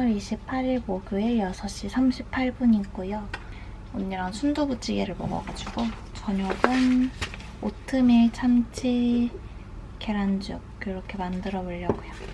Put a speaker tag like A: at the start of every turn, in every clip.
A: 7월 28일 목요일 6시 38분이고요. 언니랑 순두부찌개를 먹어가지고 저녁은 오트밀 참치 계란죽 이렇게 만들어 보려고요.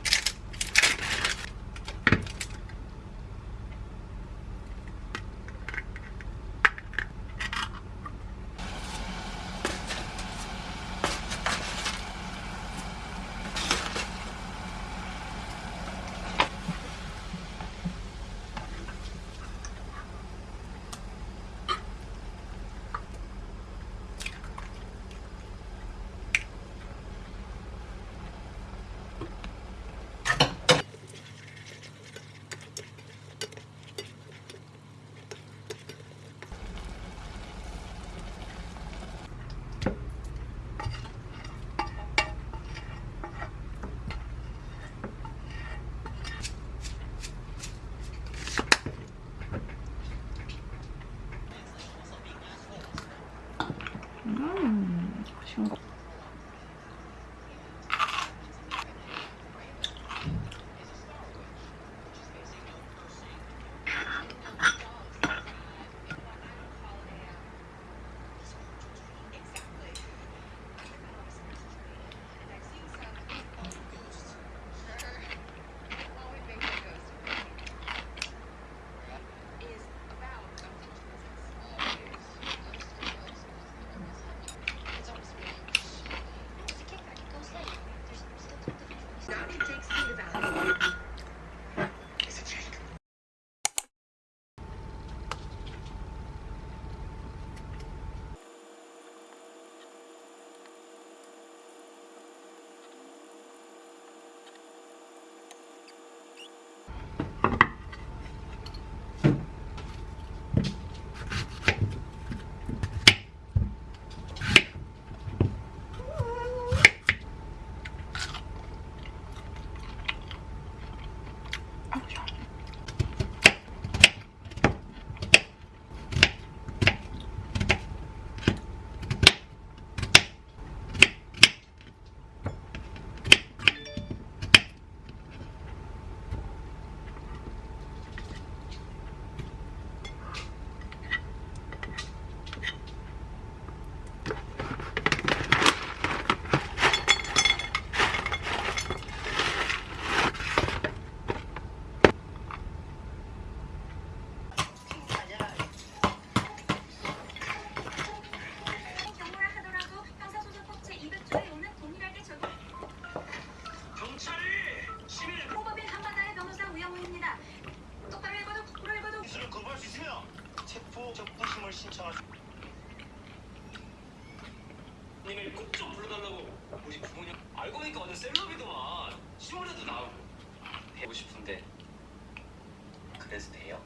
B: 그래서 돼요?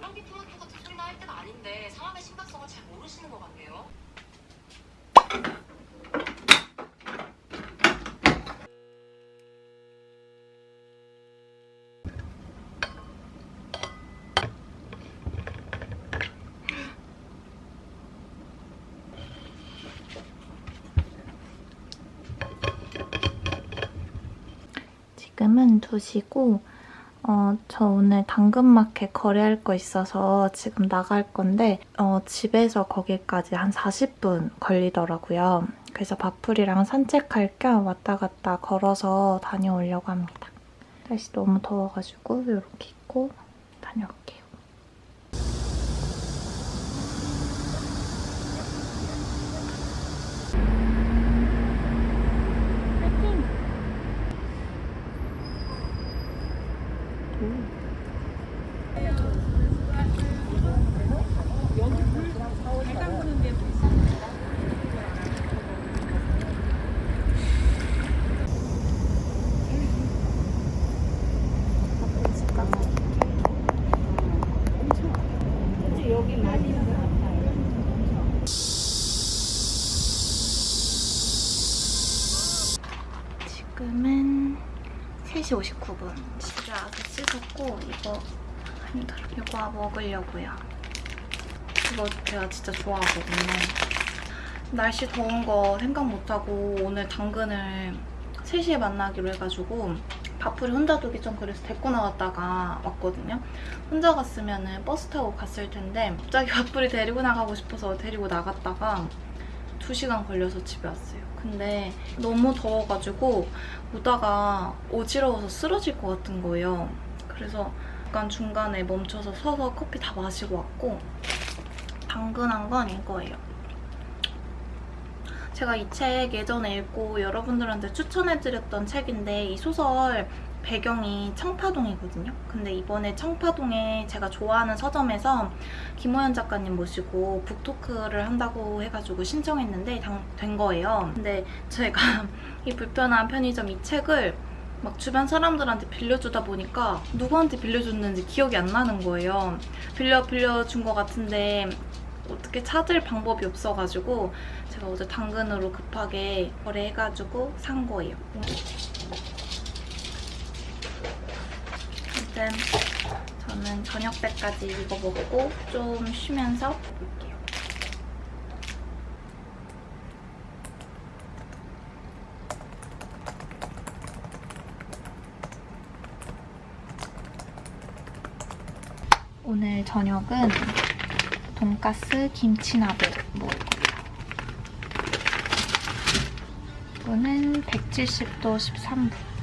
C: 랑비 토마토 같은 소리나 할 때가 아닌데 상황의 심각성을 잘 모르시는 것 같네요.
A: 지금은 2시고 어, 저 오늘 당근마켓 거래할 거 있어서 지금 나갈 건데 어, 집에서 거기까지 한 40분 걸리더라고요. 그래서 바풀이랑 산책할 겸 왔다 갔다 걸어서 다녀오려고 합니다. 날씨 너무 더워가지고 이렇게 입고 다녀올게요. 씻었고 이거 힘들어. 이거 먹으려고요. 이거 제가 진짜 좋아하거든요. 날씨 더운 거 생각 못하고 오늘 당근을 3시에 만나기로 해가지고 밥풀이 혼자 두기 좀 그래서 데리고 나갔다가 왔거든요. 혼자 갔으면 버스 타고 갔을 텐데 갑자기 밥풀이 데리고 나가고 싶어서 데리고 나갔다가 2시간 걸려서 집에 왔어요. 근데 너무 더워가지고 오다가 어지러워서 쓰러질 것 같은 거예요. 그래서 약간 중간에 멈춰서 서서 커피 다 마시고 왔고 당근한 건 이거예요. 제가 이 책 예전에 읽고 여러분들한테 추천해드렸던 책인데 이 소설 배경이 청파동이거든요. 근데 이번에 청파동에 제가 좋아하는 서점에서 김호연 작가님 모시고 북토크를 한다고 해가지고 신청했는데 당- 된 거예요. 근데 제가 이 불편한 편의점 이 책을 막 주변 사람들한테 빌려주다 보니까 누구한테 빌려줬는지 기억이 안 나는 거예요. 빌려 빌려준 것 같은데 어떻게 찾을 방법이 없어가지고 제가 어제 당근으로 급하게 거래해가지고 산 거예요. 아무튼 저는 저녁 때까지 이거 먹고 좀 쉬면서 오늘 저녁은 돈가스 김치나베 먹을 거예요. 이거는 170도 13분.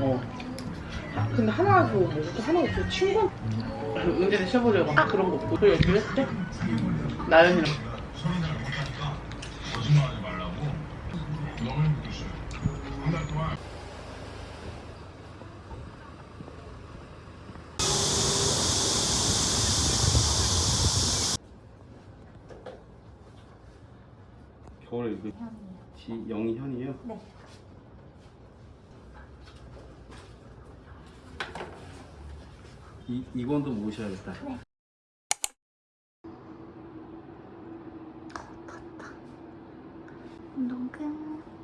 D: 어. 근데 하나 더 먹고 하나 더 친구 은재는 셔보려고 아 그런 거 없고 그 얘기를 했대? 나연이랑
E: 겨울에 그 지, 영희 현이요?
A: 네.
E: 이, 이건도 모셔야겠다.
A: 운동 끝.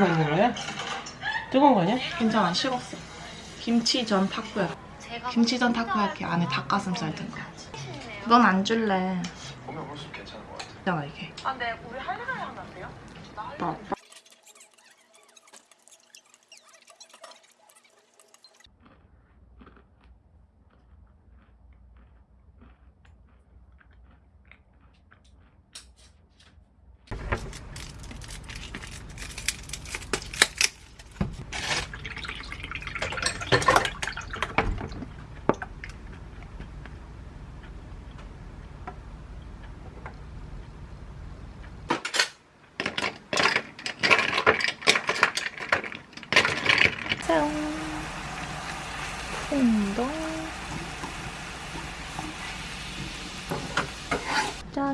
D: 닭발도 먹는 거야? 뜨거운 거 아니야? 괜찮아 식었어 김치전 타코야키 김치전 타코야키 안에 닭가슴살 든 거.
A: 넌 안 줄래.
B: 보면 볼수록 괜찮은 것 같아.
D: 있잖아 이게
C: 아, 근데 우리 할리갈리 하면 안 돼요? 나 할리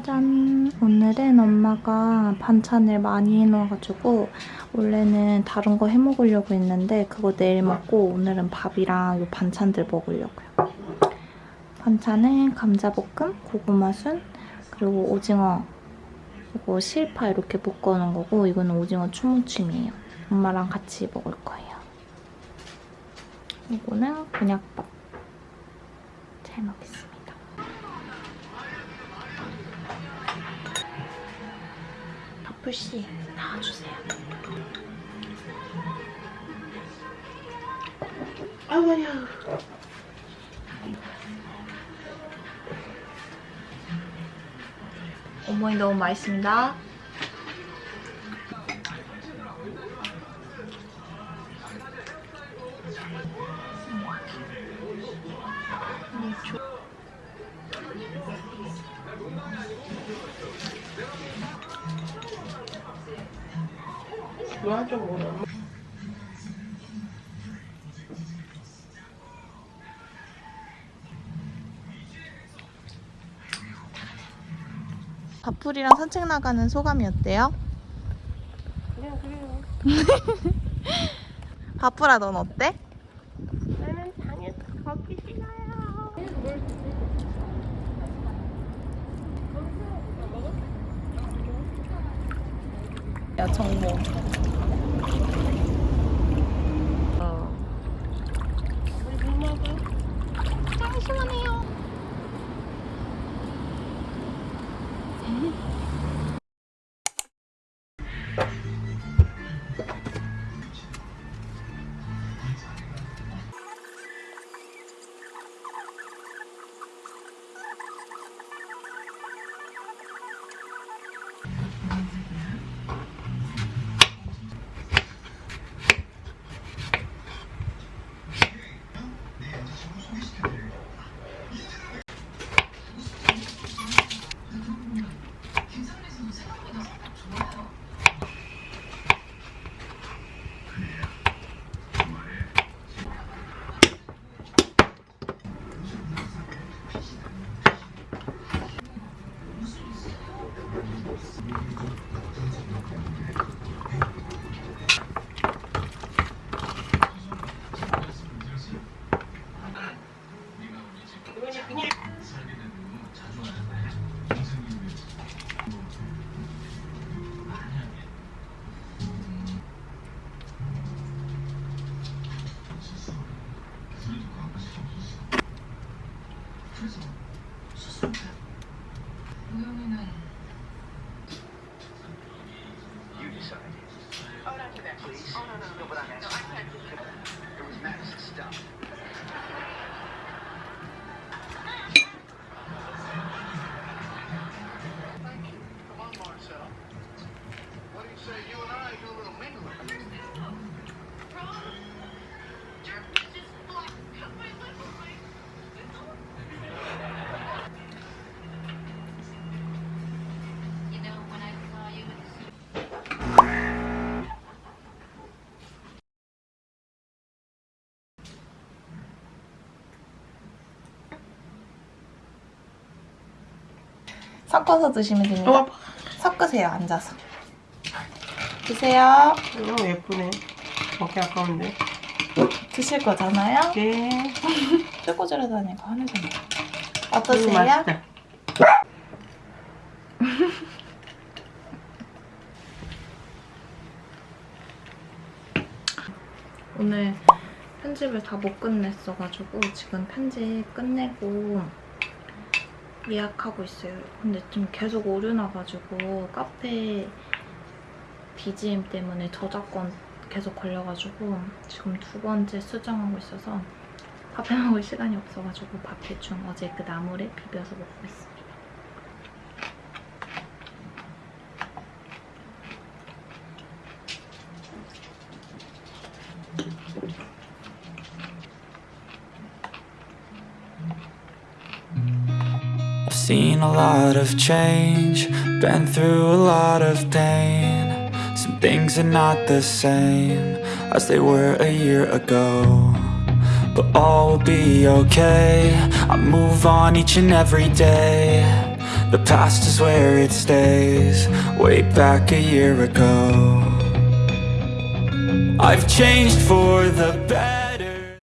A: 짜잔. 오늘은 엄마가 반찬을 많이 해놓아가지고 원래는 다른 거 해먹으려고 했는데 그거 내일 먹고 오늘은 밥이랑 이 반찬들 먹으려고요. 반찬은 감자볶음, 고구마순, 그리고 오징어 그리고 실파 이렇게 볶아놓은 거고 이거는 오징어 추무침이에요. 엄마랑 같이 먹을 거예요. 이거는 곤약밥. 잘 먹겠습니다. 파풀씨 나와주세요.
D: 아이고 아니야
A: 어머니 너무 맛있습니다.
D: 좋 줄 모르
A: 바풀이랑 산책 나가는 소감이 어때요?
D: 그냥 그래요
A: 바풀아 넌 어때?
D: 나는 당연히 걷기 싫어요
A: 야 정모. 섞어서 드시면 됩니다.
D: 어,
A: 섞으세요, 앉아서. 드세요.
D: 어, 예쁘네. 먹기 아까운데.
A: 드실 거잖아요?
D: 네.
A: 쫄고지러 다니고 하늘잖아요.
D: 음,
A: 어떠세요?
D: 맛있다.
A: 오늘 편집을 다 못 끝냈어가지고 지금 편집 끝내고 예약하고 있어요. 근데 좀 계속 오류 나가지고 카페 BGM 때문에 저작권 계속 걸려가지고 지금 두 번째 수정하고 있어서 밥 해 먹을 시간이 없어가지고 밥 대충 어제 그 나물에 비벼서 먹고 있습니
F: seen a lot of change, been through a lot of pain. Some things are not the same as they were a year ago. But all will be okay. I move on each and every day. The past is where it stays, way back a year ago. I've changed for the better.